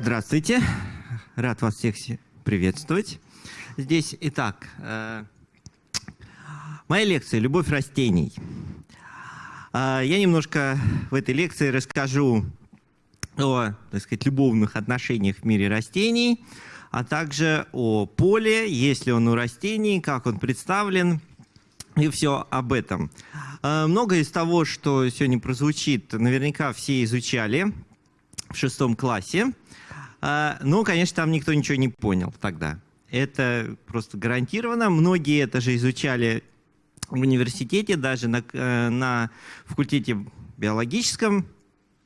Здравствуйте, рад вас всех приветствовать. Здесь, итак, э, моя лекция «Любовь растений». Э, я немножко в этой лекции расскажу о, так сказать, любовных отношениях в мире растений, а также о поле, есть ли он у растений, как он представлен, и все об этом. Э, многое из того, что сегодня прозвучит, наверняка все изучали в шестом классе. Э, но, конечно, там никто ничего не понял тогда. Это просто гарантированно. Многие это же изучали в университете, даже на, э, на факультете биологическом.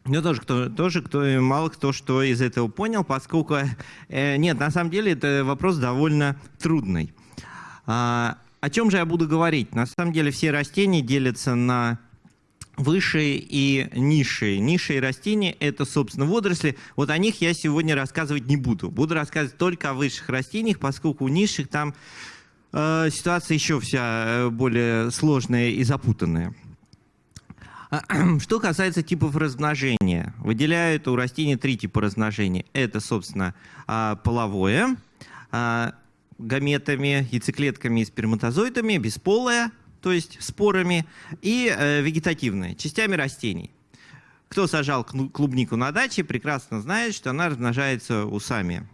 Но тоже, кто, тоже кто, мало кто что из этого понял, поскольку... Э, нет, на самом деле это вопрос довольно трудный. О чем же я буду говорить? На самом деле все растения делятся на высшие и низшие. Низшие растения – это, собственно, водоросли. Вот о них я сегодня рассказывать не буду. Буду рассказывать только о высших растениях, поскольку у низших там э, ситуация еще вся э, более сложная и запутанная. Что касается типов размножения, выделяют у растений три типа размножения. Это, собственно, а, половое, а, гаметами, яйцеклетками и сперматозоидами, бесполое, то есть спорами, и э, вегетативное, частями растений. Кто сажал клубнику на даче, прекрасно знает, что она размножается усами.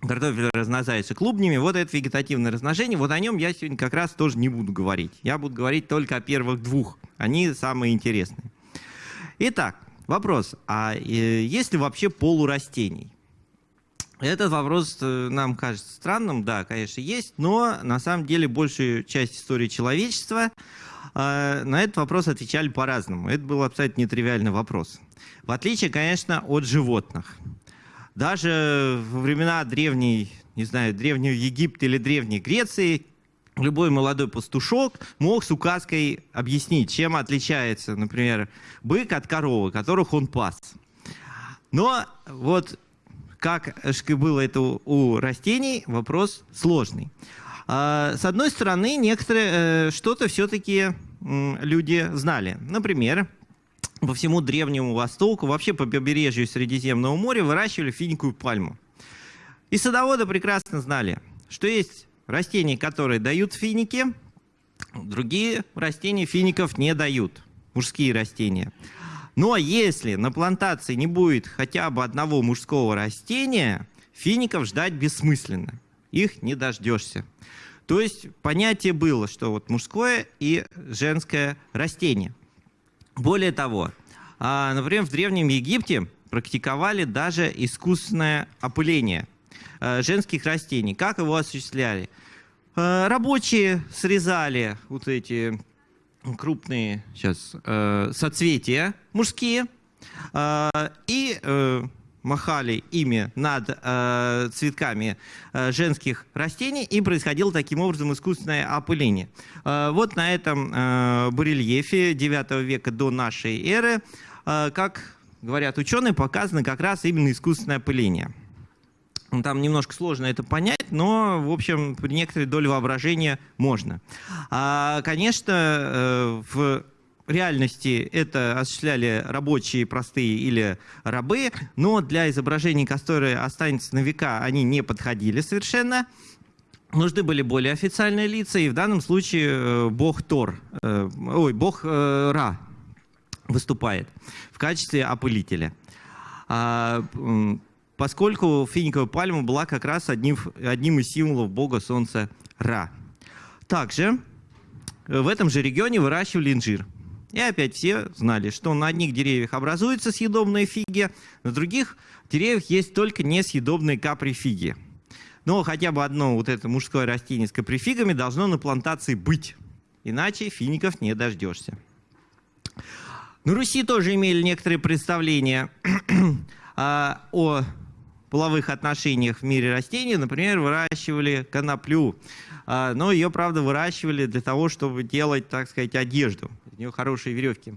Картофель размножается клубнями. Вот это вегетативное размножение. Вот о нем я сегодня как раз тоже не буду говорить. Я буду говорить только о первых двух. Они самые интересные. Итак, вопрос. А э, есть ли вообще полурастений? Этот вопрос э, нам кажется странным, да, конечно, есть, но на самом деле большую часть истории человечества э, на этот вопрос отвечали по-разному. Это был абсолютно нетривиальный вопрос. В отличие, конечно, от животных. Даже во времена древней, не знаю, древнего Египта или древней Греции любой молодой пастушок мог с указкой объяснить, чем отличается, например, бык от коровы, которых он пас. Но вот как было это у растений, вопрос сложный. А, с одной стороны, некоторые э, что-то все-таки люди знали. Например, по всему Древнему Востоку, вообще по побережью Средиземного моря выращивали финиковую пальму. И садоводы прекрасно знали, что есть растения, которые дают финики, другие растения фиников не дают, мужские растения. Но если на плантации не будет хотя бы одного мужского растения, фиников ждать бессмысленно. Их не дождешься. То есть понятие было, что вот мужское и женское растение. Более того, а, например, в Древнем Египте практиковали даже искусственное опыление а, женских растений. Как его осуществляли? А, рабочие срезали вот эти крупные сейчас э, соцветия мужские э, и э, махали ими над э, цветками э, женских растений, и происходило таким образом искусственное опыление. Э, вот на этом э, барельефе 9 века до нашей эры, э, как говорят ученые, показано как раз именно искусственное опыление. Ну, там немножко сложно это понять, но, в общем, при некоторой доле воображения можно. А, конечно, э, в реальности это осуществляли рабочие простые или рабы, но для изображений, которые останутся на века, они не подходили совершенно. Нужны были более официальные лица, и в данном случае э, бог Тор, э, ой, бог Ра выступает в качестве опылителя. А, поскольку финиковая пальма была как раз одним, одним из символов бога солнца Ра. Также э, в этом же регионе выращивали инжир. И опять все знали, что на одних деревьях образуются съедобные фиги, на других деревьях есть только несъедобные каприфиги. Но хотя бы одно вот это мужское растение с каприфигами должно на плантации быть, иначе фиников не дождешься. На Руси тоже имели некоторые представления а, о половых отношениях в мире растений, например, выращивали коноплю. А, но ее, правда, выращивали для того, чтобы делать, так сказать, одежду. У нее хорошие веревки.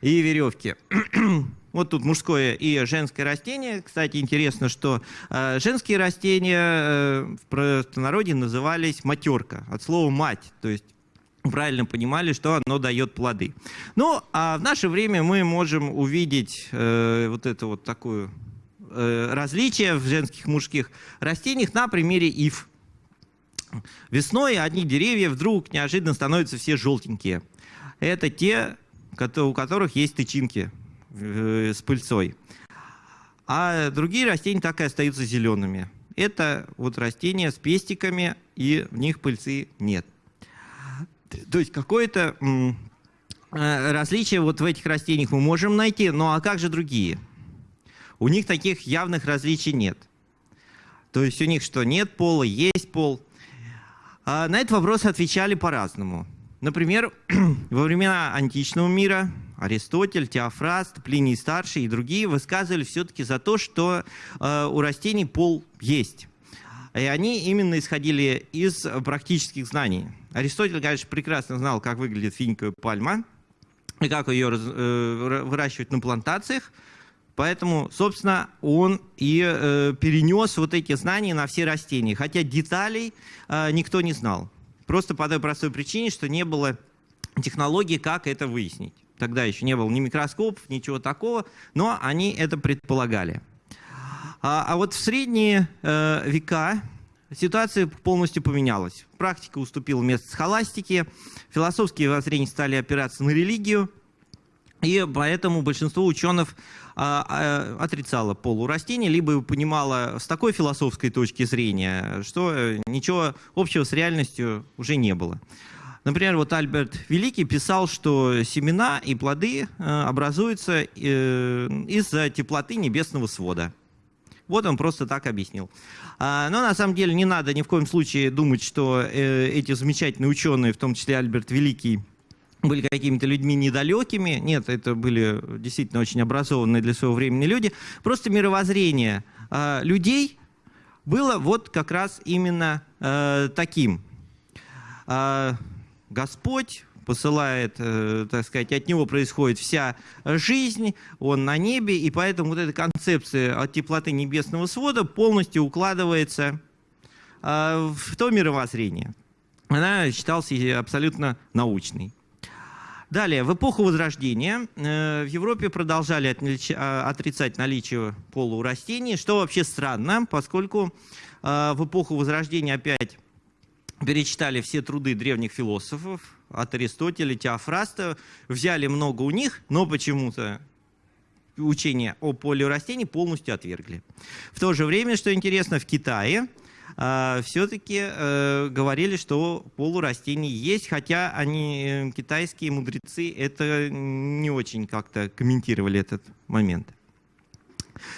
И веревки. Вот тут мужское и женское растение. Кстати, интересно, что э, женские растения э, в простонародье назывались матерка, от слова мать. То есть правильно понимали, что оно дает плоды. Ну, а в наше время мы можем увидеть э, вот это вот такое э, различие в женских и мужских растениях на примере ив. Весной одни деревья вдруг неожиданно становятся все желтенькие. Это те, у которых есть тычинки э, с пыльцой. А другие растения так и остаются зелеными. Это вот растения с пестиками, и в них пыльцы нет. То есть какое-то э, различие вот в этих растениях мы можем найти, ну а как же другие? У них таких явных различий нет. То есть у них что, нет пола, есть пол. А на этот вопрос отвечали по-разному. Например, во времена античного мира Аристотель, Теофраст, Плиний Старший и другие высказывали все-таки за то, что э, у растений пол есть. И они именно исходили из практических знаний. Аристотель, конечно, прекрасно знал, как выглядит финиковая пальма и как ее э, выращивать на плантациях. Поэтому, собственно, он и э, перенес вот эти знания на все растения. Хотя деталей э, никто не знал. Просто по той простой причине, что не было технологии, как это выяснить. Тогда еще не было ни микроскопов, ничего такого, но они это предполагали. А, а вот в средние э, века ситуация полностью поменялась. Практика уступила место схоластике, философские воззрения стали опираться на религию, и поэтому большинство ученых а, а, отрицало полу растений, либо понимало с такой философской точки зрения, что э, ничего общего с реальностью уже не было. Например, вот Альберт Великий писал, что семена и плоды э, образуются э, из-за теплоты небесного свода. Вот он просто так объяснил. А, но на самом деле не надо ни в коем случае думать, что эти замечательные ученые, в том числе Альберт Великий, были какими-то людьми недалекими. Нет, это были действительно очень образованные для своего времени люди. Просто мировоззрение а, людей было вот как раз именно э, таким. А, Господь посылает, э, так сказать, от него происходит вся жизнь, он на небе, и поэтому вот эта концепция от теплоты небесного свода полностью укладывается э, в то мировоззрение. Она считалась абсолютно научной. Далее, в эпоху Возрождения э, в Европе продолжали отрицать наличие пола у растений, что вообще странно, поскольку в эпоху Возрождения опять перечитали все труды древних философов, от Аристотеля, Теофраста, взяли много у них, но почему-то учение о поле растений полностью отвергли. В то же время, что интересно, в Китае э, все-таки э, говорили, что полурастений есть, хотя они, э, китайские мудрецы, это не очень как-то комментировали этот момент.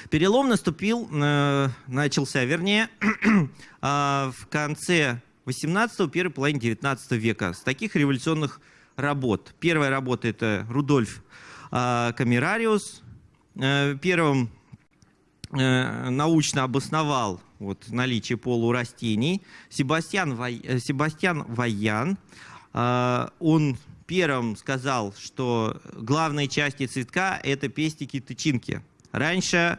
Перелом наступил, э, начался, вернее, э, в конце 18-го, первой половине 19 века. С таких революционных работ. Первая работа – это Рудольф э, Камерариус. Первым научно обосновал вот, наличие полурастений. Себастьян, Вай, э, Себастьян Ваян, э, он первым сказал, что главные части цветка – это пестики-тычинки. Раньше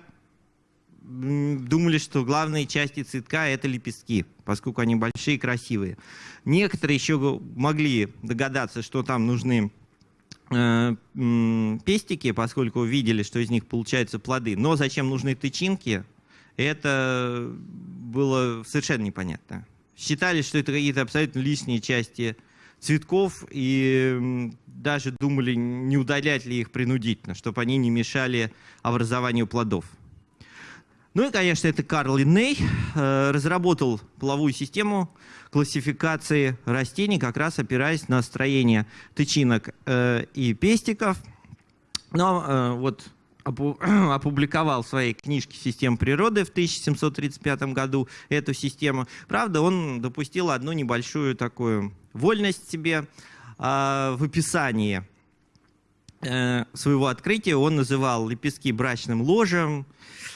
думали, что главные части цветка – это лепестки, поскольку они большие и красивые. Некоторые еще могли догадаться, что там нужны э, пестики, поскольку видели, что из них получаются плоды. Но зачем нужны тычинки, это было совершенно непонятно. Считали, что это какие-то абсолютно лишние части цветков, и даже думали, не удалять ли их принудительно, чтобы они не мешали образованию плодов. Ну и, конечно, это Карл Линней э, разработал половую систему классификации растений, как раз опираясь на строение тычинок э, и пестиков. Но э, вот опубликовал в своей книжке «Система природы» в 1735 году эту систему. Правда, он допустил одну небольшую такую вольность себе в описании своего открытия. Он называл лепестки брачным ложем,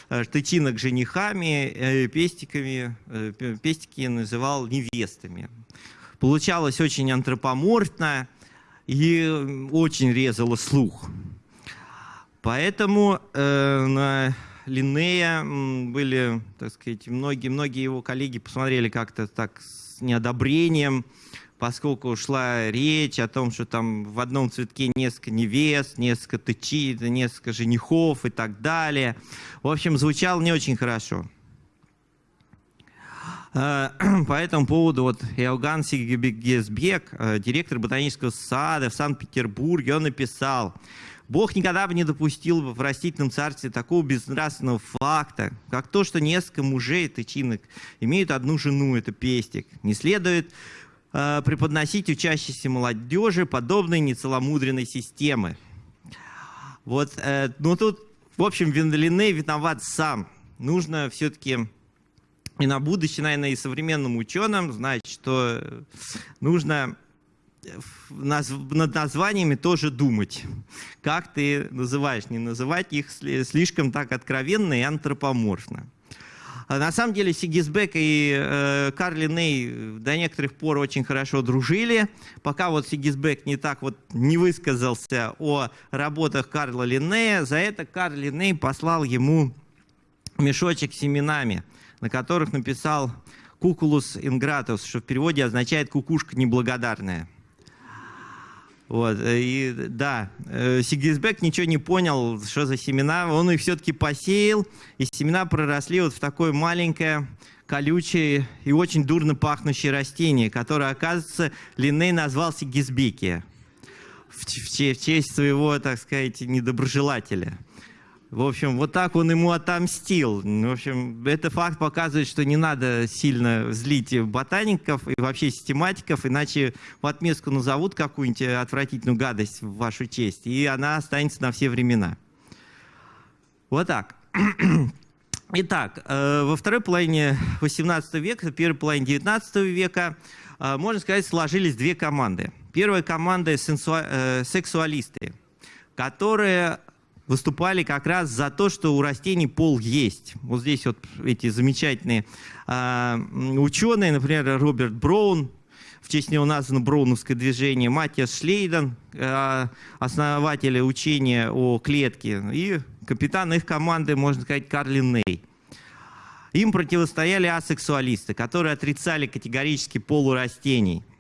Э, тычинок женихами, э, пестиками, э, пестики называл невестами. Получалось очень антропоморфно и очень резало слух. Поэтому э, на Линнея были, так сказать, многие, многие его коллеги посмотрели как-то так с неодобрением, поскольку шла речь о том, что там в одном цветке несколько невест, несколько тычи, несколько женихов и так далее. В общем, звучало не очень хорошо. Э, по этому поводу вот Иоганн Сигебек, э, директор ботанического сада в Санкт-Петербурге, он написал, Бог никогда бы не допустил в растительном царстве такого безнравственного факта, как то, что несколько мужей, тычинок, имеют одну жену, это пестик. Не следует э, преподносить учащейся молодежи подобной нецеломудренной системы. Вот, э, но тут, в общем, Венделине виноват сам. Нужно все-таки и на будущее, наверное, и современным ученым знать, что нужно над названиями тоже думать. Как ты называешь, не называть их слишком так откровенно и антропоморфно. А на самом деле Сигизбек и э, Карли Ней до некоторых пор очень хорошо дружили, пока вот Сигизбек не так вот не высказался о работах Карла Линнея, за это Карл Линней послал ему мешочек с семенами – на которых написал «кукулус ингратус», что в переводе означает «кукушка неблагодарная». Вот, э, и да, э, Сигизбек ничего не понял, что за семена, он их все-таки посеял, и семена проросли вот в такое маленькое, колючее и очень дурно пахнущее растение, которое, оказывается, Линней назвал в, в честь своего, так сказать, недоброжелателя. В общем, вот так он ему отомстил. В общем, это факт показывает, что не надо сильно злить ботаников и вообще систематиков, иначе в отместку назовут какую-нибудь отвратительную гадость в вашу честь, и она останется на все времена. Вот так. Итак, э, во второй половине 18 века, первой половине 19 века, э, можно сказать, сложились две команды. Первая команда э, – сексуалисты, которые выступали как раз за то, что у растений пол есть. Вот здесь вот эти замечательные э, ученые, например, Роберт Браун, в честь него названо Броуновское движение, Матиас Шлейден, э, основатель учения о клетке, и капитан их команды, можно сказать, Карлин Ней. Им противостояли асексуалисты, которые отрицали категорически полу растений –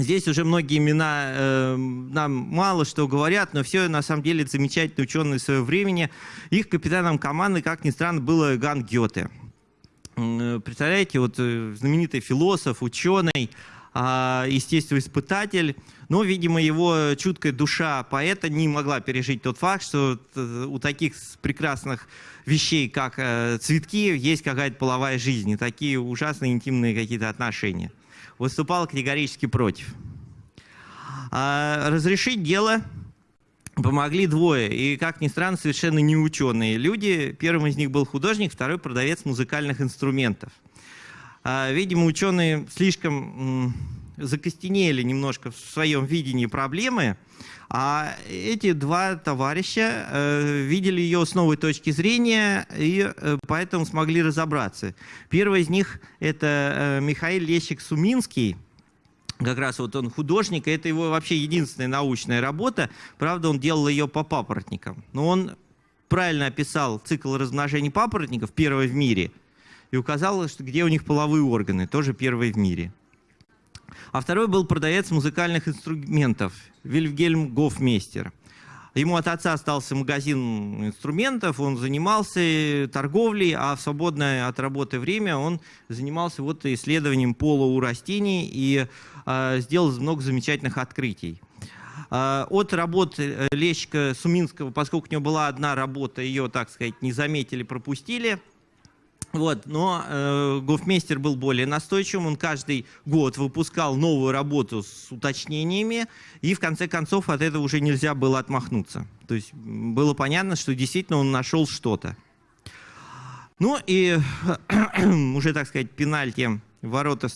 Здесь уже многие имена э, нам мало что говорят, но все на самом деле замечательные ученые своего времени. Их капитаном команды, как ни странно, был Ган Гёте. Э, представляете, вот э, знаменитый философ, ученый, э, естествоиспытатель, но, видимо, его чуткая душа поэта не могла пережить тот факт, что э, у таких прекрасных вещей, как цветки, есть какая-то половая жизнь, и такие ужасные интимные какие-то отношения выступал категорически против. А разрешить дело помогли двое, и, как ни странно, совершенно не ученые люди. Первым из них был художник, второй продавец музыкальных инструментов. А, видимо, ученые слишком закостенели немножко в своем видении проблемы, а эти два товарища э, видели ее с новой точки зрения и э, поэтому смогли разобраться. Первый из них это э, Михаил Лещик-Суминский, как раз вот он художник, и это его вообще единственная научная работа. Правда, он делал ее по папоротникам. Но он правильно описал цикл размножения папоротников, первый в мире, и указал, где у них половые органы, тоже первый в мире. А второй был продавец музыкальных инструментов, Вильгельм Гофмейстер. Ему от отца остался магазин инструментов, он занимался торговлей, а в свободное от работы время он занимался вот исследованием пола у растений и э, сделал много замечательных открытий. Э, от работ Лещика Суминского, поскольку у него была одна работа, ее, так сказать, не заметили, пропустили – вот, но э, гофмейстер был более настойчивым, он каждый год выпускал новую работу с уточнениями, и в конце концов от этого уже нельзя было отмахнуться. То есть было понятно, что действительно он нашел что-то. Ну и уже, так сказать, пенальти ворота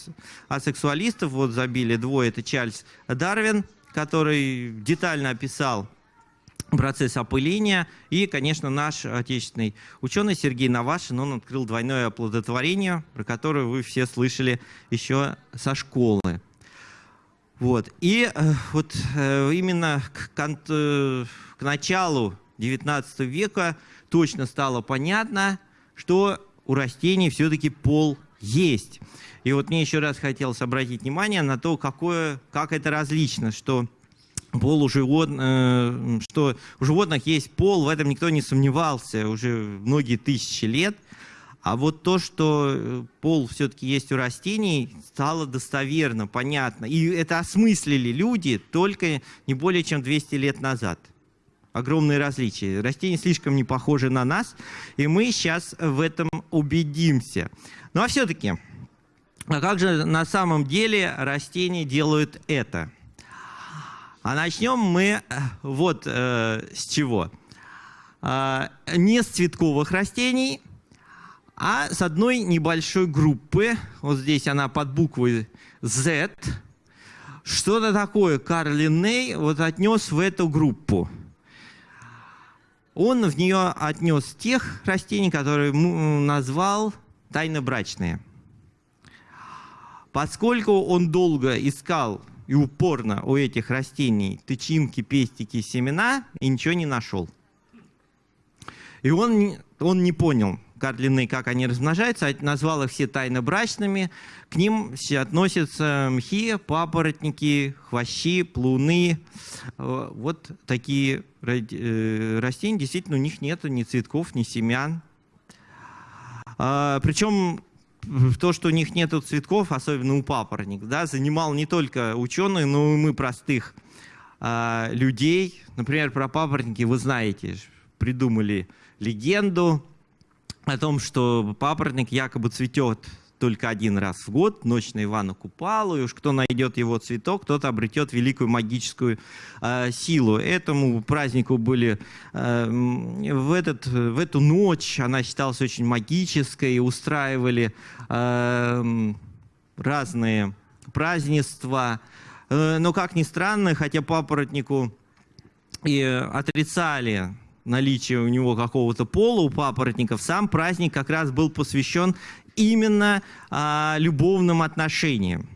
асексуалистов вот забили двое, это Чарльз Дарвин, который детально описал процесс опыления. И, конечно, наш отечественный ученый Сергей Навашин, он открыл двойное оплодотворение, про которое вы все слышали еще со школы. Вот. И э, вот э, именно к, к, к началу XIX века точно стало понятно, что у растений все-таки пол есть. И вот мне еще раз хотелось обратить внимание на то, какое, как это различно, что пол у животных, э, что у животных есть пол, в этом никто не сомневался уже многие тысячи лет. А вот то, что э, пол все-таки есть у растений, стало достоверно, понятно. И это осмыслили люди только не более чем 200 лет назад. Огромные различия. Растения слишком не похожи на нас, и мы сейчас в этом убедимся. Ну а все-таки, а как же на самом деле растения делают это? А начнем мы э, вот э, с чего. Э, не с цветковых растений – а с одной небольшой группы, вот здесь она под буквой Z, что-то такое Карл Линней вот отнес в эту группу. Он в нее отнес тех растений, которые назвал тайнобрачные. Поскольку он долго искал и упорно у этих растений тычинки, пестики, семена, и ничего не нашел. И он, он не понял, карлины, как они размножаются, а назвал их все тайно брачными. К ним все относятся мхи, папоротники, хвощи, плуны. Э, вот такие э, растения, действительно, у них нет ни цветков, ни семян. А, Причем то, что у них нет цветков, особенно у папоротников, да, занимал не только ученые, но и мы простых а, людей. Например, про папоротники вы знаете, придумали легенду о том, что папоротник якобы цветет только один раз в год, ночь на Ивана Купалу, и уж кто найдет его цветок, тот обретет великую магическую э, силу. Этому празднику были э, в, этот, в эту ночь, она считалась очень магической, устраивали э, разные празднества. Э, но, как ни странно, хотя папоротнику и отрицали наличие у него какого-то пола у папоротников, сам праздник как раз был посвящен именно а, любовным отношениям,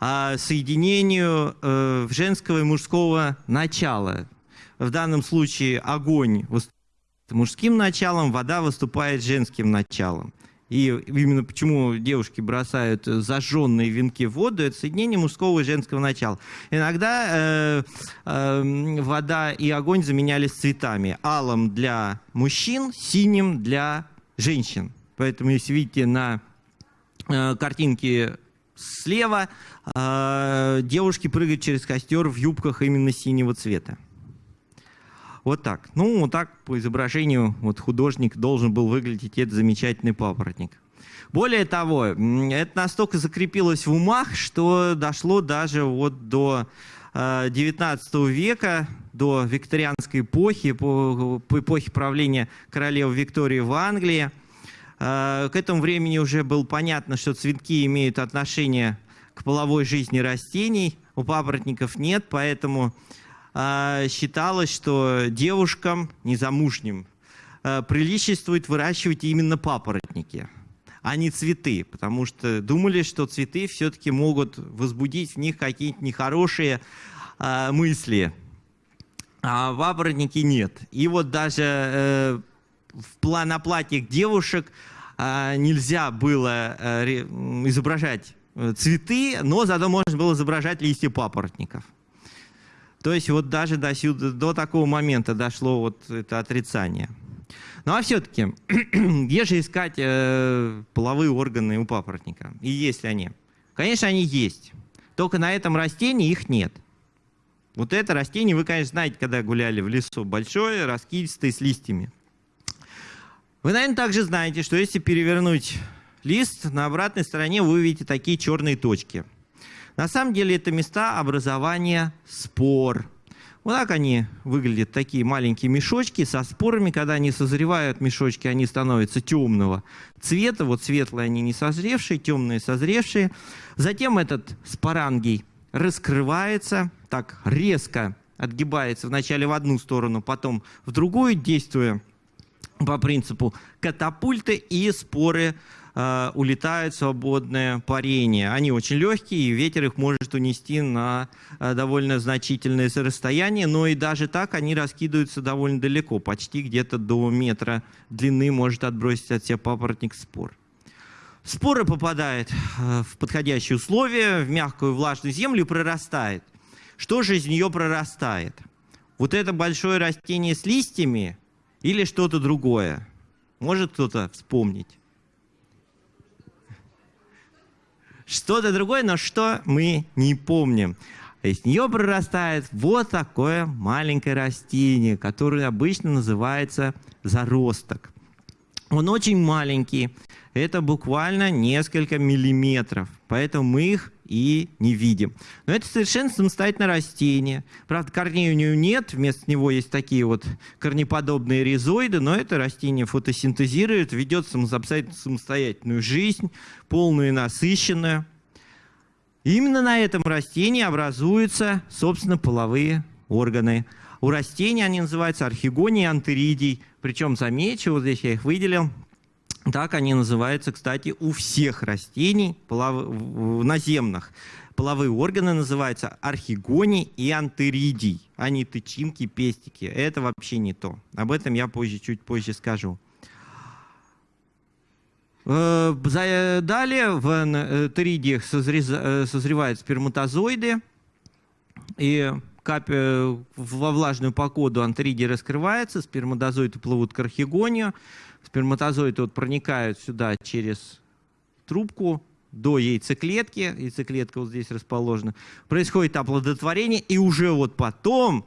а, соединению а, женского и мужского начала. В данном случае огонь выступает мужским началом, вода выступает женским началом. И именно почему девушки бросают зажженные венки в воду, это соединение мужского и женского начала. Иногда э, э, вода и огонь заменялись цветами. Алым для мужчин, синим для женщин. Поэтому, если видите на э, картинке слева, э, девушки прыгают через костер в юбках именно синего цвета. Вот так. Ну, вот так по изображению вот художник должен был выглядеть этот замечательный папоротник. Более того, это настолько закрепилось в умах, что дошло даже вот до 19 э, века, до викторианской эпохи, по, по эпохе правления королевы Виктории в Англии. Э, к этому времени уже было понятно, что цветки имеют отношение к половой жизни растений, у папоротников нет, поэтому а, считалось, что девушкам незамужним а, приличествует выращивать именно папоротники, а не цветы, потому что думали, что цветы все-таки могут возбудить в них какие-то нехорошие а, мысли, а папоротники нет. И вот даже э, в, на платьях девушек нельзя было э, изображать э, цветы, но зато можно было изображать листья папоротников. То есть вот даже до, сюда, до такого момента дошло вот это отрицание. Ну а все-таки, где же искать э, половые органы у папоротника? И есть ли они? Конечно, они есть. Только на этом растении их нет. Вот это растение, вы, конечно, знаете, когда гуляли в лесу, большое, раскидистое, с листьями. Вы, наверное, также знаете, что если перевернуть лист, на обратной стороне вы увидите такие черные точки – на самом деле это места образования спор. Вот так они выглядят, такие маленькие мешочки со спорами. Когда они созревают, мешочки, они становятся темного цвета. Вот светлые они не созревшие, темные созревшие. Затем этот спорангий раскрывается, так резко отгибается вначале в одну сторону, потом в другую, действуя по принципу катапульты, и споры э, улетают в свободное парение. Они очень легкие, и ветер их может унести на э, довольно значительное расстояние, но и даже так они раскидываются довольно далеко, почти где-то до метра длины может отбросить от себя папоротник спор. Спора попадает э, в подходящие условия, в мягкую влажную землю и прорастает. Что же из нее прорастает? Вот это большое растение с листьями или что-то другое? Может кто-то вспомнить? Что-то другое, но что мы не помним. Из нее прорастает вот такое маленькое растение, которое обычно называется заросток. Он очень маленький, это буквально несколько миллиметров, поэтому мы их и не видим. Но это совершенно самостоятельное растение. Правда, корней у него нет, вместо него есть такие вот корнеподобные ризоиды, но это растение фотосинтезирует, ведет самостоятельную жизнь, полную и насыщенную. именно на этом растении образуются, собственно, половые органы. У растений они называются архигоний антеридий. Причем, замечу, вот здесь я их выделил, так они называются, кстати, у всех растений полов... наземных. Половые органы называются архигоний и антеридий, а не тычинки, пестики. Это вообще не то. Об этом я позже, чуть позже скажу. Э, далее в э, теридиях э, созревают сперматозоиды, и во влажную погоду антеридий раскрывается, сперматозоиды плывут к архигонию, Сперматозоиды вот проникают сюда через трубку до яйцеклетки. Яйцеклетка вот здесь расположена. Происходит оплодотворение, и уже вот потом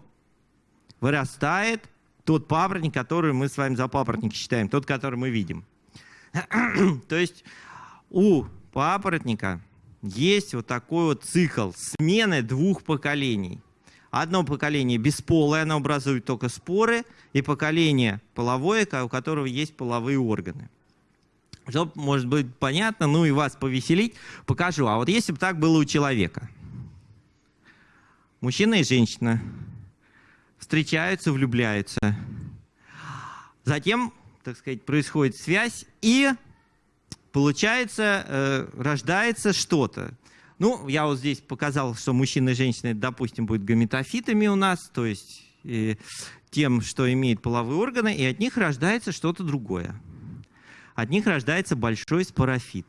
вырастает тот папоротник, который мы с вами за папоротник считаем, тот, который мы видим. То есть у папоротника есть вот такой вот цикл смены двух поколений. Одно поколение бесполое, оно образует только споры, и поколение половое, у которого есть половые органы. Чтобы, может быть, понятно, ну и вас повеселить, покажу. А вот если бы так было у человека. Мужчина и женщина встречаются, влюбляются. Затем, так сказать, происходит связь, и получается, э, рождается что-то. Ну, я вот здесь показал, что мужчины и женщины, допустим, будут гаметофитами у нас, то есть и тем, что имеет половые органы, и от них рождается что-то другое. От них рождается большой спорофит.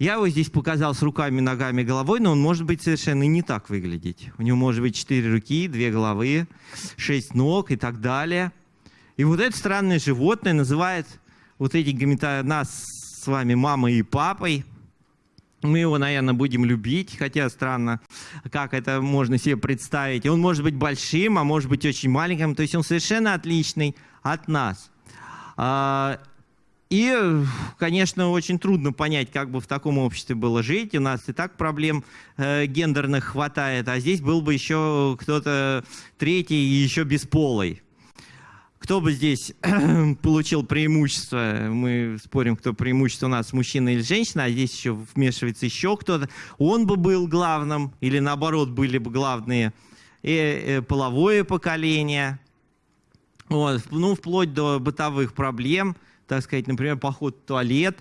Я его здесь показал с руками, ногами, головой, но он может быть совершенно не так выглядеть. У него может быть четыре руки, две головы, шесть ног и так далее. И вот это странное животное называет вот эти гамета нас с вами мамой и папой – мы его, наверное, будем любить, хотя странно, как это можно себе представить. Он может быть большим, а может быть очень маленьким, то есть он совершенно отличный от нас. А, и, конечно, очень трудно понять, как бы в таком обществе было жить. У нас и так проблем э, гендерных хватает, а здесь был бы еще кто-то третий и еще бесполый. Кто бы здесь получил преимущество? Мы спорим, кто преимущество у нас, мужчина или женщина, а здесь еще вмешивается еще кто-то. Он бы был главным, или наоборот, были бы главные и, э, и половое поколение. Вот, ну, вплоть до бытовых проблем, так сказать, например, поход в туалет.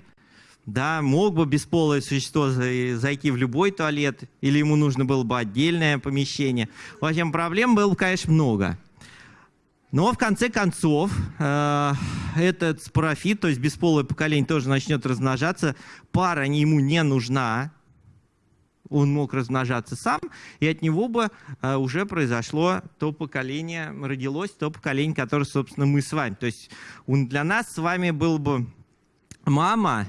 Да, мог бы бесполое существо зайти в любой туалет, или ему нужно было бы отдельное помещение. В общем, проблем было, конечно, много. Но в конце концов э, этот спорофит, то есть бесполое поколение, тоже начнет размножаться. Пара ему не нужна. Он мог размножаться сам, и от него бы э, уже произошло то поколение, родилось то поколение, которое, собственно, мы с вами. То есть он для нас с вами был бы мама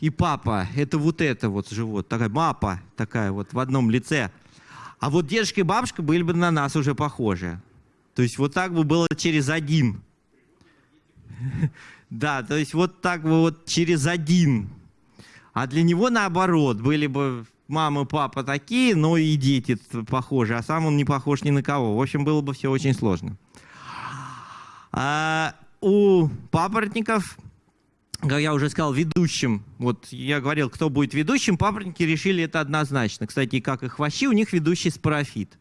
и папа. Это вот это вот живот, такая мапа такая вот в одном лице. А вот дедушка и бабушка были бы на нас уже похожи. То есть вот так бы было через один. Да, то есть вот так бы вот через один. А для него наоборот, были бы мама, папа такие, но и дети похожи, а сам он не похож ни на кого. В общем, было бы все очень сложно. А у папоротников, как я уже сказал, ведущим, вот я говорил, кто будет ведущим, папоротники решили это однозначно. Кстати, как и хвощи, у них ведущий спорофит.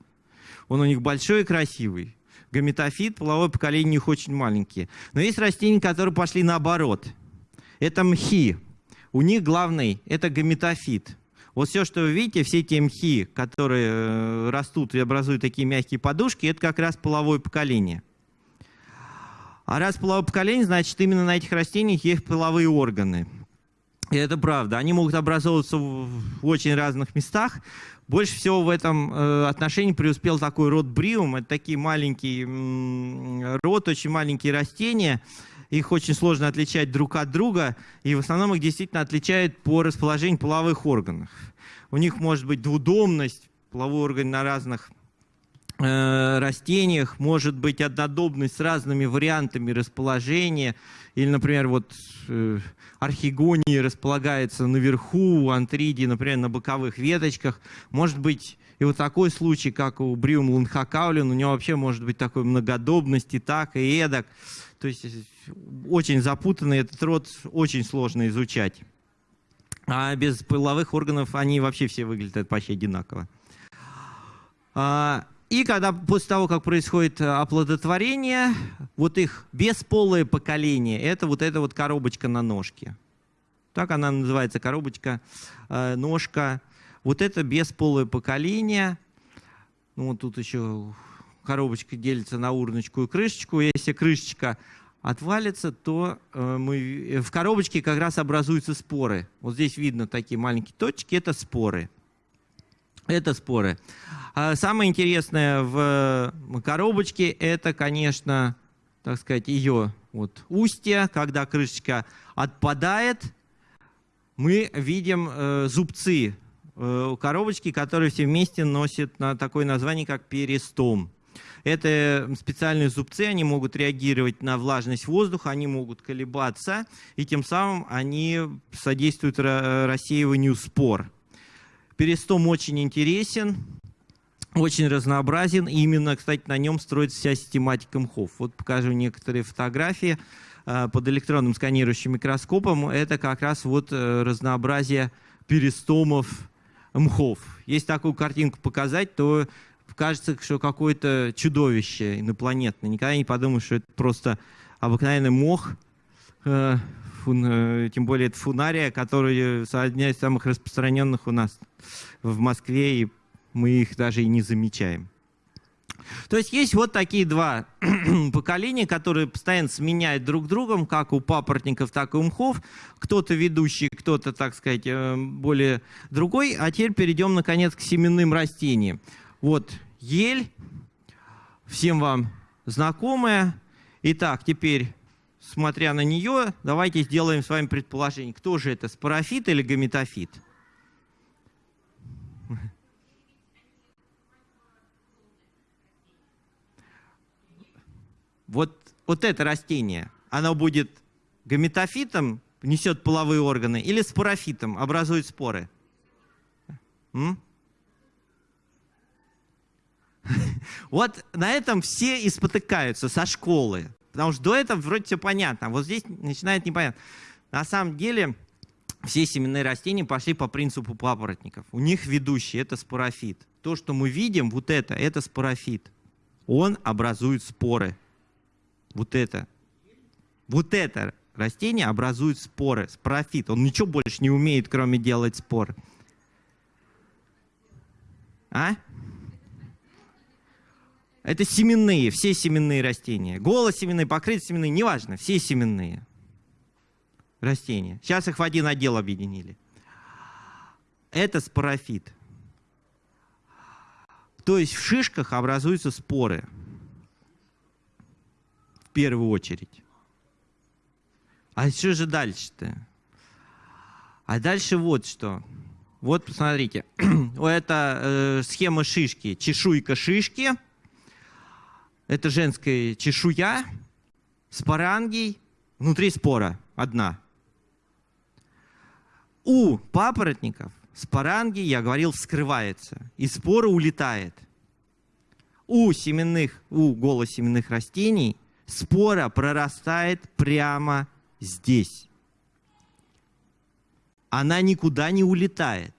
Он у них большой и красивый гаметофит, половое поколение у них очень маленькие. Но есть растения, которые пошли наоборот. Это мхи. У них главный – это гаметофит. Вот все, что вы видите, все те мхи, которые э, растут и образуют такие мягкие подушки, это как раз половое поколение. А раз половое поколение, значит, именно на этих растениях есть половые органы. И это правда. Они могут образовываться в, очень разных местах. Больше всего в этом э, отношении преуспел такой род бриум. Это такие маленькие род, очень маленькие растения. Их очень сложно отличать друг от друга. И в основном их действительно отличают по расположению половых органов. У них может быть двудомность, половой орган на разных растениях, может быть однодобность с разными вариантами расположения. Или, например, вот э, архигонии располагается наверху, антридии, например, на боковых веточках. Может быть и вот такой случай, как у Бриум лунхакаулин, у него вообще может быть такой многодобность и так, и эдак. То есть очень запутанный этот род, очень сложно изучать. А без половых органов они вообще все выглядят почти одинаково. И когда после того, как происходит э, оплодотворение, вот их бесполое поколение, это вот эта вот коробочка на ножке. Так она называется, коробочка, э, ножка. Вот это бесполое поколение. Ну, вот тут еще коробочка делится на урночку и крышечку. Если крышечка отвалится, то э, мы, в коробочке как раз образуются споры. Вот здесь видно такие маленькие точки, это споры. Это споры. А самое интересное в коробочке, это, конечно, так сказать, ее вот устье, когда крышечка отпадает, мы видим э, зубцы э, коробочки, которые все вместе носят на такое название, как перистом. Это специальные зубцы, они могут реагировать на влажность воздуха, они могут колебаться, и тем самым они содействуют рассеиванию спор. Перистом очень интересен, очень разнообразен. И именно, кстати, на нем строится вся систематика мхов. Вот покажу некоторые фотографии э, под электронным сканирующим микроскопом. Это как раз вот э, разнообразие перистомов мхов. Если такую картинку показать, то кажется, что какое-то чудовище инопланетное. Никогда не подумаешь, что это просто обыкновенный мох, э, тем более это фунария, который одна из самых распространенных у нас в Москве, и мы их даже и не замечаем. То есть есть вот такие два поколения, которые постоянно сменяют друг другом, как у папоротников, так и у мхов. Кто-то ведущий, кто-то, так сказать, э, более другой. А теперь перейдем, наконец, к семенным растениям. Вот ель, всем вам знакомая. Итак, теперь, смотря на нее, давайте сделаем с вами предположение. Кто же это, спорофит или гаметофит? вот, вот это растение, оно будет гаметофитом, несет половые органы, или спорофитом, образует споры? М? Вот на этом все и спотыкаются со школы. Потому что до этого вроде все понятно, а вот здесь начинает непонятно. На самом деле все семенные растения пошли по принципу папоротников. У них ведущий – это спорофит. То, что мы видим, вот это, это спорофит. Он образует споры вот это, вот это растение образует споры, спорофит. Он ничего больше не умеет, кроме делать споры. А? Это семенные, все семенные растения. Голосеменные, покрытие неважно, все семенные растения. Сейчас их в один отдел объединили. Это спорофит. То есть в шишках образуются споры первую очередь. А что же дальше-то? А дальше вот что. Вот посмотрите, это э, схема шишки, чешуйка шишки. Это женская чешуя, спорангий, внутри спора одна. У папоротников спорангий, я говорил, вскрывается, и спора улетает. У семенных, у голосеменных растений спора прорастает прямо здесь. Она никуда не улетает.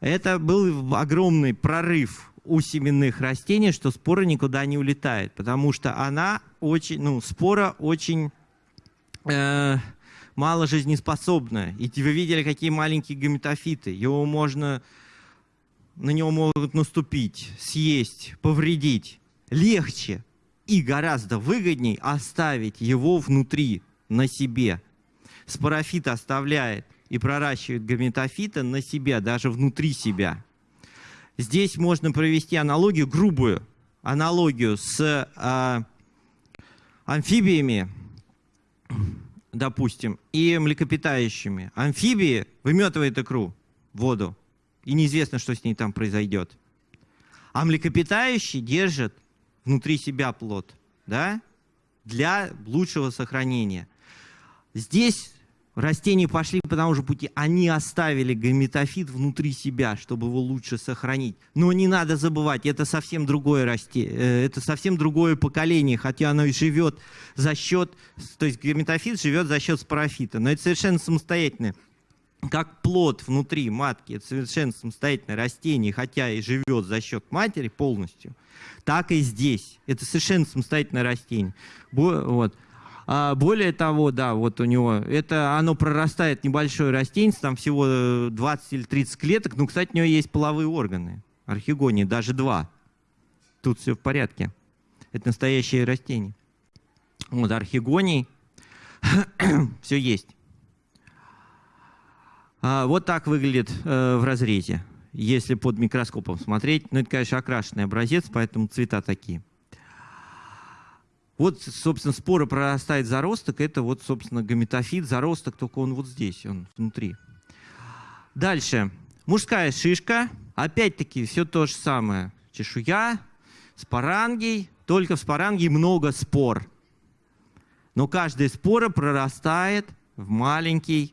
Это был огромный прорыв у семенных растений, что спора никуда не улетает, потому что она очень, ну, спора очень э, мало жизнеспособна. И вы видели, какие маленькие гаметофиты. Его можно, на него могут наступить, съесть, повредить. Легче и гораздо выгодней оставить его внутри, на себе. спорофит оставляет и проращивает гаметофита на себя, даже внутри себя. Здесь можно провести аналогию, грубую аналогию с э, амфибиями, допустим, и млекопитающими. Амфибии выметывают икру, воду, и неизвестно, что с ней там произойдет. А млекопитающие держат внутри себя плод, да, для лучшего сохранения. Здесь растения пошли по тому же пути. Они оставили гаметофит внутри себя, чтобы его лучше сохранить. Но не надо забывать, это совсем другое растение, э, это совсем другое поколение, хотя оно и живет за счет, то есть гаметофит живет за счет спорофита, но это совершенно самостоятельное как плод внутри матки, это совершенно самостоятельное растение, хотя и живет за счет матери полностью, так и здесь. Это совершенно самостоятельное растение. Вот. А более того, да, вот у него, это оно прорастает небольшое растение, там всего 20 или 30 клеток, но, кстати, у него есть половые органы, архигонии, даже два. Тут все в порядке. Это настоящее растение. Вот архигоний, все есть. А, вот так выглядит э, в разрезе, если под микроскопом смотреть. Ну, это, конечно, окрашенный образец, поэтому цвета такие. Вот, собственно, спора прорастает заросток. Это вот, собственно, гаметофит, заросток, только он вот здесь, он внутри. Дальше. Мужская шишка. Опять-таки все то же самое. Чешуя, спорангий. Только в спорангии много спор. Но каждая спора прорастает в маленький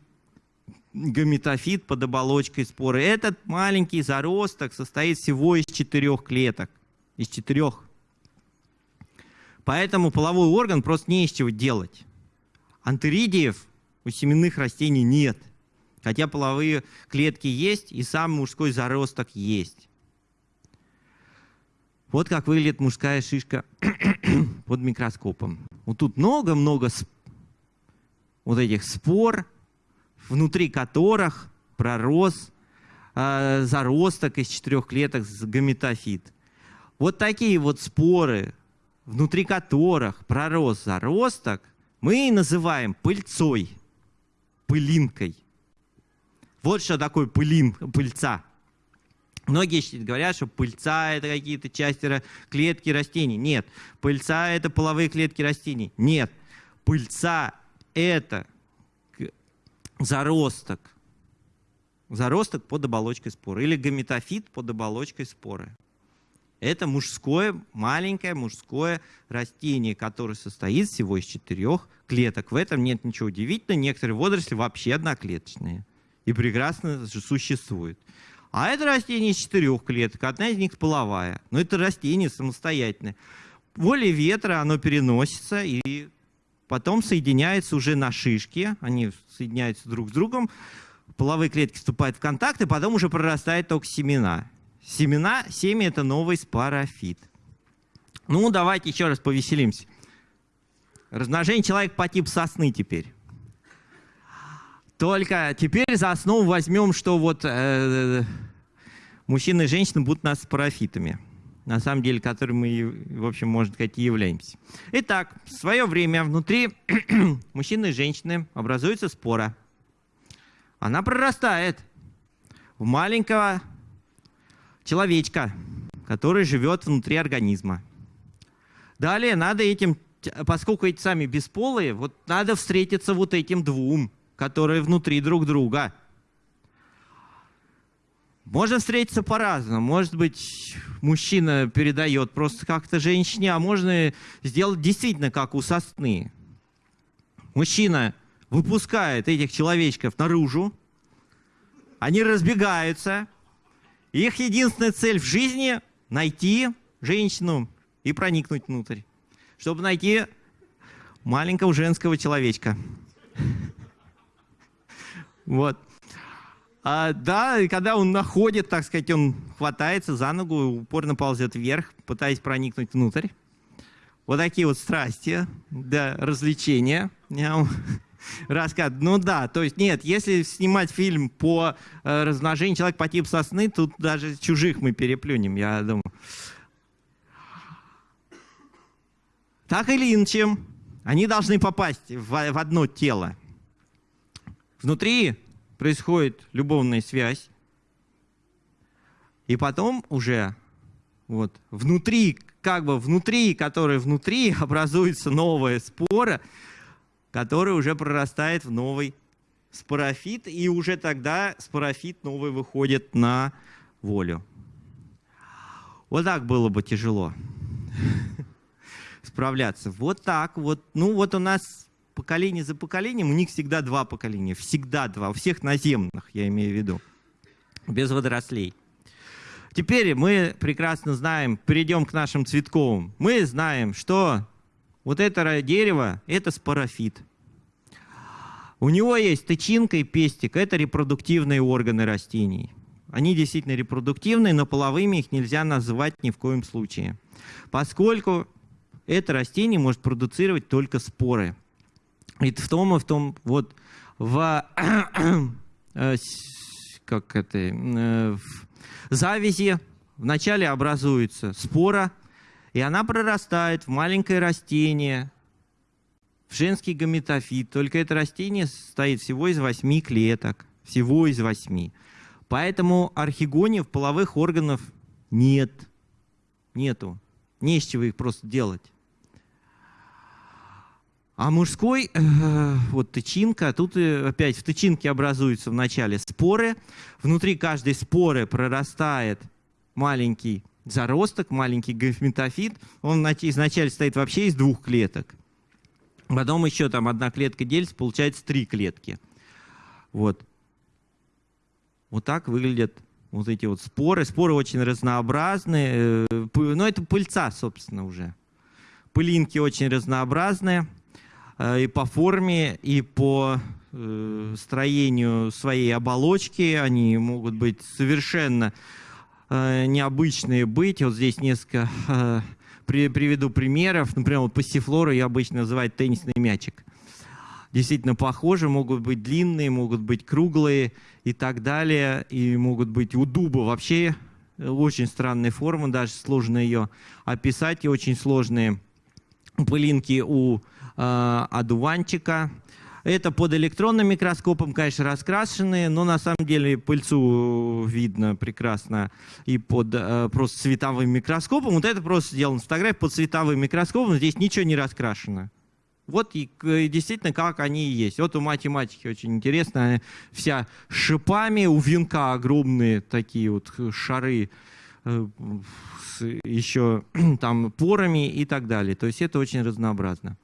гаметофит под оболочкой споры. Этот маленький заросток состоит всего из четырех клеток. Из четырех Поэтому половой орган просто не из чего делать. Антеридиев у семенных растений нет. Хотя половые клетки есть, и сам мужской заросток есть. Вот как выглядит мужская шишка под микроскопом. Вот тут много-много вот этих спор, внутри которых пророс э, заросток из четырех клеток с гаметофит. Вот такие вот споры внутри которых пророс заросток, мы называем пыльцой, пылинкой. Вот что такое пылин, пыльца. Многие говорят, что пыльца – это какие-то части клетки растений. Нет. Пыльца – это половые клетки растений. Нет. Пыльца – это заросток. Заросток под оболочкой споры. Или гаметофит под оболочкой споры. Это мужское, маленькое мужское растение, которое состоит всего из четырех клеток. В этом нет ничего удивительного. Некоторые водоросли вообще одноклеточные и прекрасно существуют. А это растение из четырех клеток, одна из них половая. Но это растение самостоятельное. Волей ветра оно переносится и потом соединяется уже на шишке. Они соединяются друг с другом. Половые клетки вступают в контакт, и потом уже прорастают только семена. Семена, семя – это новый спорофит. Ну, давайте еще раз повеселимся. Размножение человека по типу сосны теперь. Только теперь за основу возьмем, что вот э, мужчины и женщины будут нас спорофитами. На самом деле, которыми мы, в общем, можно сказать, и являемся. Итак, в свое время внутри мужчины и женщины образуется спора. Она прорастает в маленького человечка, который живет внутри организма. Далее надо этим, поскольку эти сами бесполые, вот надо встретиться вот этим двум, которые внутри друг друга. Можно встретиться по-разному. Может быть, мужчина передает просто как-то женщине, а можно сделать действительно как у сосны. Мужчина выпускает этих человечков наружу, они разбегаются, их единственная цель в жизни – найти женщину и проникнуть внутрь, чтобы найти маленького женского человечка. Вот. А, да, и когда он находит, так сказать, он хватается за ногу, упорно ползет вверх, пытаясь проникнуть внутрь. Вот такие вот страсти, да, развлечения рассказ. Ну да, то есть нет, если снимать фильм по э, размножению человека по типу сосны, тут даже чужих мы переплюнем, я думаю. Так или иначе, они должны попасть в, в одно тело. Внутри происходит любовная связь, и потом уже вот внутри, как бы внутри, которая внутри, образуется новая спора, которая уже прорастает в новый спорофит, и уже тогда спорофит новый выходит на волю. Вот так было бы тяжело справляться. Вот так вот. Ну вот у нас поколение за поколением, у них всегда два поколения. Всегда два. У всех наземных, я имею в виду. Без водорослей. Теперь мы прекрасно знаем, перейдем к нашим цветковым. Мы знаем, что вот это дерево – это спорофит. У него есть тычинка и пестик. Это репродуктивные органы растений. Они действительно репродуктивные, но половыми их нельзя называть ни в коем случае. Поскольку это растение может продуцировать только споры. И в том и в том, вот в, э, как это, э, в завязи вначале образуется спора, и она прорастает в маленькое растение, в женский гаметофит. Только это растение состоит всего из восьми клеток. Всего из восьми. Поэтому архигониев половых органов нет. Нету. Не с чего их просто делать. А мужской, э, вот тычинка, тут опять в тычинке образуются вначале споры. Внутри каждой споры прорастает маленький заросток, маленький гаметофит. Он изначально стоит вообще из двух клеток. Потом еще там одна клетка делится, получается три клетки. Вот. Вот так выглядят вот эти вот споры. Споры очень разнообразные. Э, Но ну, это пыльца, собственно, уже. Пылинки очень разнообразные. Э, и по форме, и по э, строению своей оболочки. Они могут быть совершенно необычные быть. Вот здесь несколько приведу примеров. Например, вот пассифлору я обычно называю теннисный мячик действительно похожи, могут быть длинные, могут быть круглые и так далее. И могут быть у дуба вообще очень странные формы, даже сложно ее описать, и очень сложные пылинки у э, одуванчика. Это под электронным микроскопом, конечно, раскрашенные, но на самом деле пыльцу видно прекрасно и под э, просто световым микроскопом. Вот это просто сделано фотография под световым микроскопом, здесь ничего не раскрашено. Вот и, и действительно, как они и есть. Вот у математики очень интересно, вся шипами, у венка огромные такие вот шары, э, с еще там порами и так далее. То есть это очень разнообразно.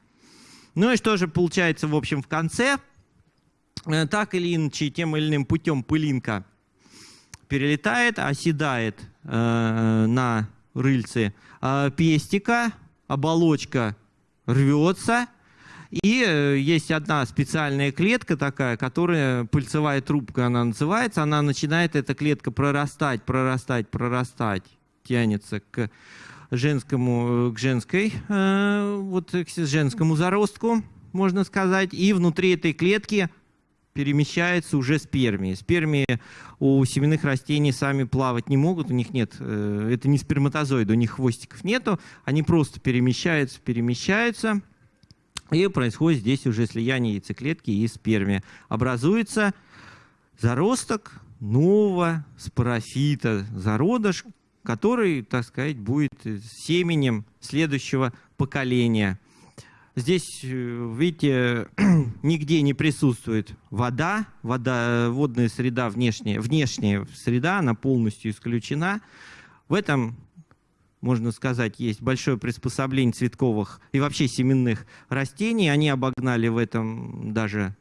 Ну и что же получается, в общем, в конце? Э, так или иначе, тем или иным путем пылинка перелетает, оседает э, на рыльце э, пестика, оболочка рвется, и э, есть одна специальная клетка такая, которая пыльцевая трубка она называется. Она начинает, эта клетка, прорастать, прорастать, прорастать, тянется к женскому, э, к женской, э, вот к женскому заростку, можно сказать. И внутри этой клетки перемещается уже спермии. Спермии у семенных растений сами плавать не могут, у них нет, это не сперматозоиды, у них хвостиков нету, они просто перемещаются, перемещаются, и происходит здесь уже слияние яйцеклетки и спермия. Образуется заросток нового спорофита, зародыш, который, так сказать, будет семенем следующего поколения. Здесь, э, видите, нигде не присутствует вода, вода водная среда, внешняя, внешняя среда, она полностью исключена. В этом можно сказать, есть большое приспособление цветковых и вообще семенных растений. Они обогнали в этом даже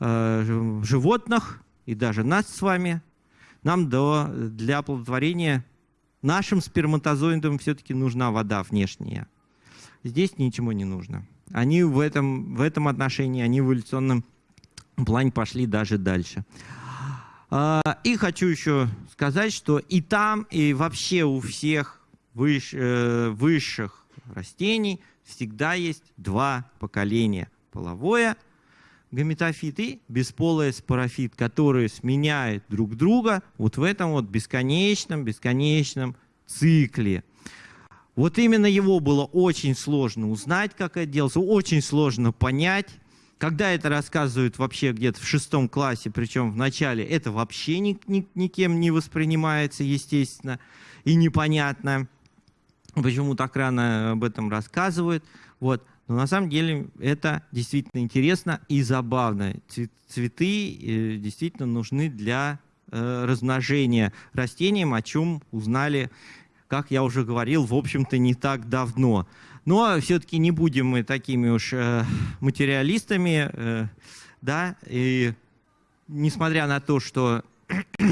э, животных и даже нас с вами. Нам до, для оплодотворения нашим сперматозоидам все-таки нужна вода внешняя. Здесь ничего не нужно. Они в этом, в этом отношении, они в эволюционном плане пошли даже дальше. А, и хочу еще сказать, что и там, и вообще у всех э, высших растений всегда есть два поколения. Половое гаметофит и бесполое спорофит, которые сменяют друг друга вот в этом вот бесконечном, бесконечном цикле. Вот именно его было очень сложно узнать, как это делается, очень сложно понять, когда это рассказывают вообще где-то в шестом классе, причем в начале, это вообще ни, ни, никем не воспринимается, естественно, и непонятно, почему так рано об этом рассказывают. Вот. Но на самом деле это действительно интересно и забавно. Цветы э, действительно нужны для э, размножения растениям, о чем узнали, как я уже говорил, в общем-то не так давно. Но все-таки не будем мы такими уж э, материалистами, да, и несмотря на то, что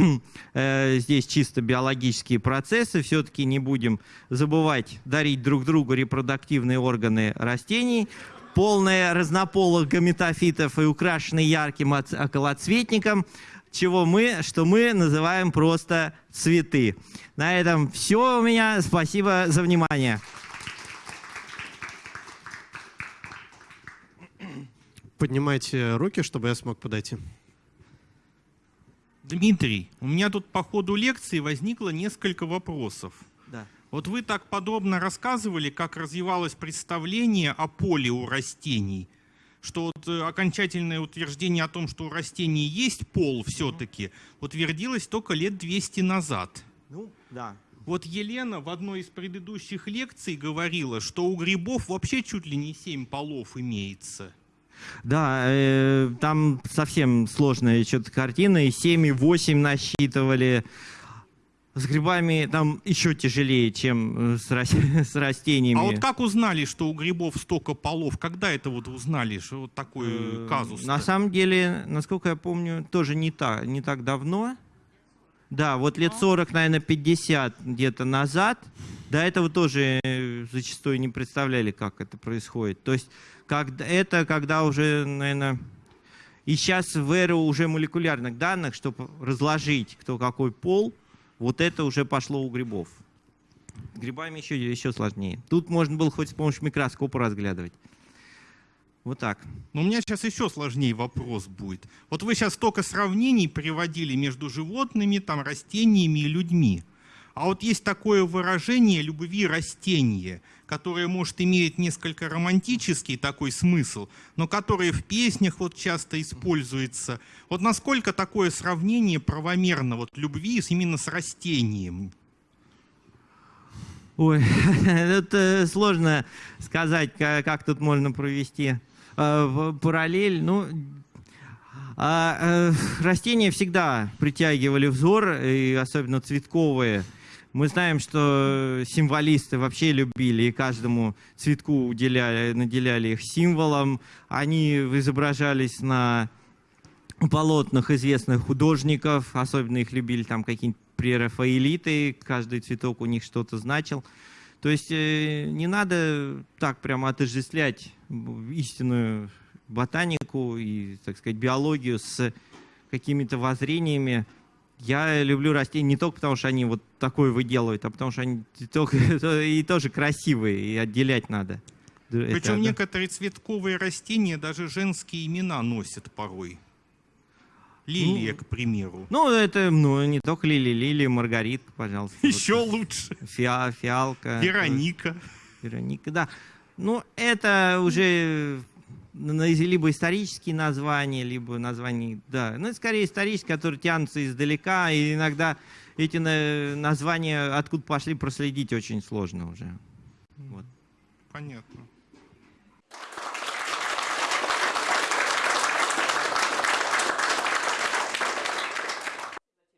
здесь чисто биологические процессы, все-таки не будем забывать дарить друг другу репродуктивные органы растений, полные разнополых гаметофитов и украшенные ярким околоцветником, чего мы, что мы называем просто цветы. На этом все у меня. Спасибо за внимание. Поднимайте руки, чтобы я смог подойти. Дмитрий, у меня тут по ходу лекции возникло несколько вопросов. Да. Вот вы так подробно рассказывали, как развивалось представление о поле у растений, что вот э, окончательное утверждение о том, что у растений есть пол все-таки, утвердилось только лет 200 назад. Ну, да. Вот Елена в одной из предыдущих лекций говорила, что у грибов вообще чуть ли не семь полов имеется. Да, э, там совсем сложная что-то картина, и 7, и 8 насчитывали. С грибами там еще тяжелее, чем э, с, с растениями. А вот как узнали, что у грибов столько полов? Когда это вот узнали, что вот такой э, казус? На самом деле, насколько я помню, тоже не так, не так давно. Да, вот лет 40, наверное, 50 где-то назад. До этого тоже э, зачастую не представляли, как это происходит. То есть как, это когда уже, наверное, и сейчас в эру уже молекулярных данных, чтобы разложить, кто какой пол, вот это уже пошло у грибов. Грибами еще, еще сложнее. Тут можно было хоть с помощью микроскопа разглядывать. Вот так. Но у меня сейчас еще сложнее вопрос будет. Вот вы сейчас столько сравнений приводили между животными, там, растениями и людьми. А вот есть такое выражение любви растения, которое может иметь несколько романтический такой смысл, но которое в песнях вот часто используется. Вот насколько такое сравнение правомерно вот любви именно с растением? Ой, это сложно сказать, как тут можно провести э, параллель. Ну, а, э, растения всегда притягивали взор, и особенно цветковые – мы знаем, что символисты вообще любили и каждому цветку уделяли, наделяли их символом. Они изображались на полотнах известных художников, особенно их любили там какие-нибудь прерафаэлиты, каждый цветок у них что-то значил. То есть э, не надо так прямо отождествлять истинную ботанику и, так сказать, биологию с какими-то воззрениями, я люблю растения не только потому, что они вот такое выделывают, а потому что они только, и тоже красивые, и отделять надо. Причем Это, некоторые цветковые растения даже женские имена носят порой. Лилия, ну, к примеру. Ну, это ну, не только лилия, лилия, маргаритка, пожалуйста. Еще вот. лучше. Фиа, фиалка. Вероника. Вероника, да. Ну, это уже либо исторические названия, либо названия, да, ну, скорее исторические, которые тянутся издалека, и иногда эти названия, откуда пошли, проследить очень сложно уже. Вот. Понятно.